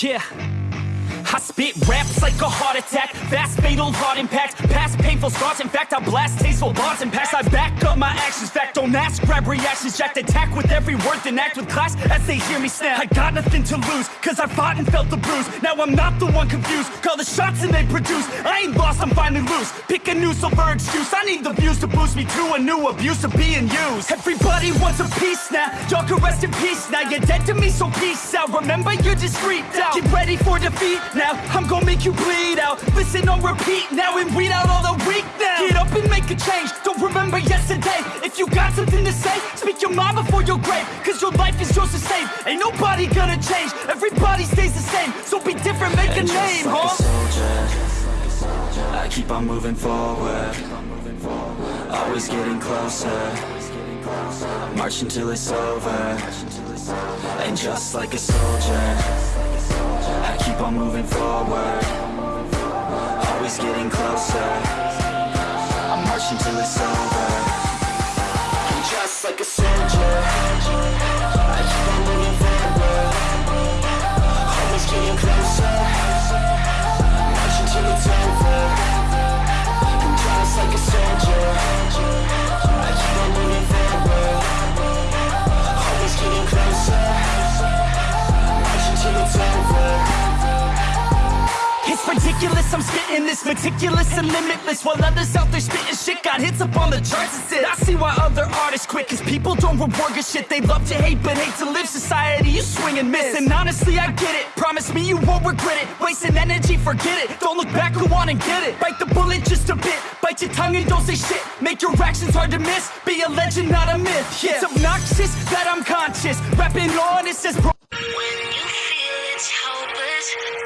Yeah. I spit raps like a heart attack Fast fatal heart impact Past painful scars In fact I blast tasteful bars and packs I back up my actions Fact don't ask grab reactions Jacked attack with every word Then act with class as they hear me snap. I got nothing to lose Cause I fought and felt the bruise. Now I'm not the one confused Call the shots and they produce. I ain't lost I'm finally loose. Pick a new silver excuse I need the views to boost me to a new abuse of being used. Everybody wants a piece now Y'all can rest in peace now. You're dead to me so peace out. Remember you're discreet out. Get ready for defeat now I'm gonna make you bleed out. Listen on repeat now and weed out all the weak now. Get up and make a change Don't remember yesterday mind before your grave Cause your life is yours to save. Ain't nobody gonna change Everybody stays the same. So be different, make a name, like huh? a soldier I keep on moving forward. Always getting closer. Marching till it's over. And just like a soldier I keep on moving forward. Always getting closer It's ridiculous, I'm spitting this meticulous and limitless While others out there spitting shit. Got hits up on the charts and shit I see why other artists quit Cause people don't reward good shit. They love to hate but hate to live. Society You swing and miss. And honestly I get it. Promise me you won't regret it. Wasting energy, forget it. Don't look back, go on and get it. Bite the bullet just a bit. Bite your tongue and don't say shit. Make your actions hard to miss. Be a legend, not a myth. Yeah. It's obnoxious that I'm conscious. Rapping honest as bro When you feel it's hopeless